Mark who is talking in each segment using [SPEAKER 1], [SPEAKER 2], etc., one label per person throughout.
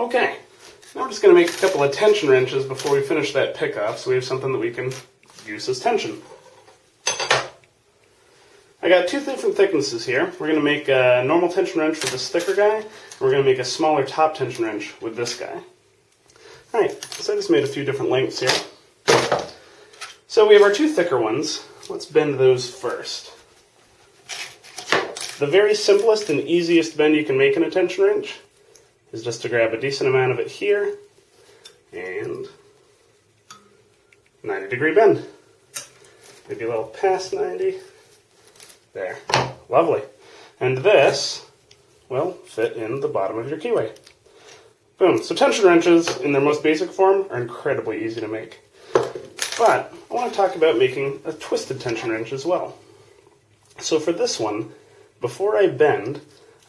[SPEAKER 1] Okay, now we're just going to make a couple of tension wrenches before we finish that pickup so we have something that we can use as tension. I got two different thicknesses here. We're going to make a normal tension wrench with this thicker guy, and we're going to make a smaller top tension wrench with this guy. Alright, so I just made a few different lengths here. So we have our two thicker ones. Let's bend those first. The very simplest and easiest bend you can make in a tension wrench is just to grab a decent amount of it here and 90 degree bend. Maybe a little past 90. There. Lovely. And this will fit in the bottom of your keyway. Boom. So tension wrenches, in their most basic form, are incredibly easy to make. But I want to talk about making a twisted tension wrench as well. So for this one, before I bend,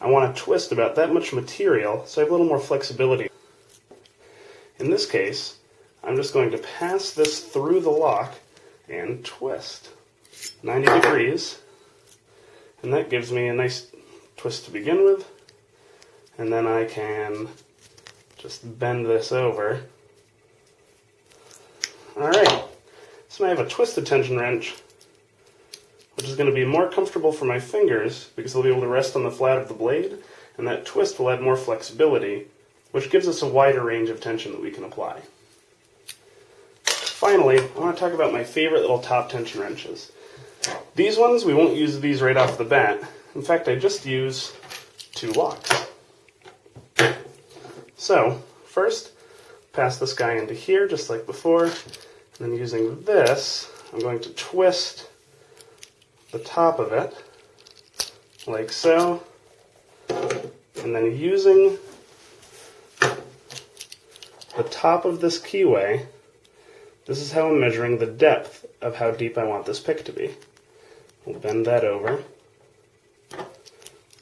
[SPEAKER 1] I want to twist about that much material so I have a little more flexibility. In this case, I'm just going to pass this through the lock and twist. 90 degrees. And that gives me a nice twist to begin with. And then I can just bend this over. Alright so now I have a twisted tension wrench which is going to be more comfortable for my fingers because they'll be able to rest on the flat of the blade and that twist will add more flexibility which gives us a wider range of tension that we can apply. Finally, I want to talk about my favorite little top tension wrenches. These ones, we won't use these right off the bat. In fact, I just use two locks. So, first, pass this guy into here, just like before. And then using this, I'm going to twist the top of it, like so. And then using the top of this keyway this is how I'm measuring the depth of how deep I want this pick to be. We'll bend that over.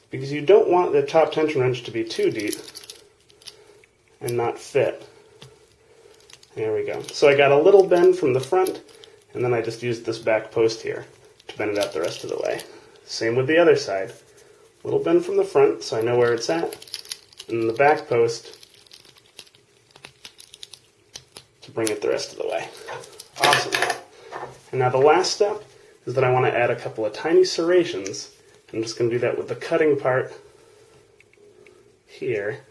[SPEAKER 1] Because you don't want the top tension wrench to be too deep and not fit. There we go. So I got a little bend from the front, and then I just used this back post here to bend it out the rest of the way. Same with the other side. Little bend from the front so I know where it's at, and the back post to bring it the rest of the way. Awesome. And now the last step is that I want to add a couple of tiny serrations. I'm just going to do that with the cutting part here.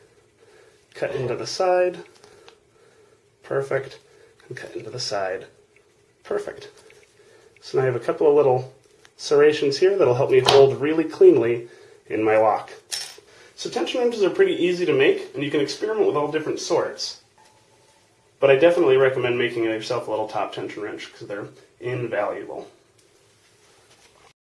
[SPEAKER 1] Cut into the side. Perfect. And cut into the side. Perfect. So now I have a couple of little serrations here that'll help me hold really cleanly in my lock. So tension wrenches are pretty easy to make, and you can experiment with all different sorts. But I definitely recommend making yourself a little top tension wrench because they're invaluable.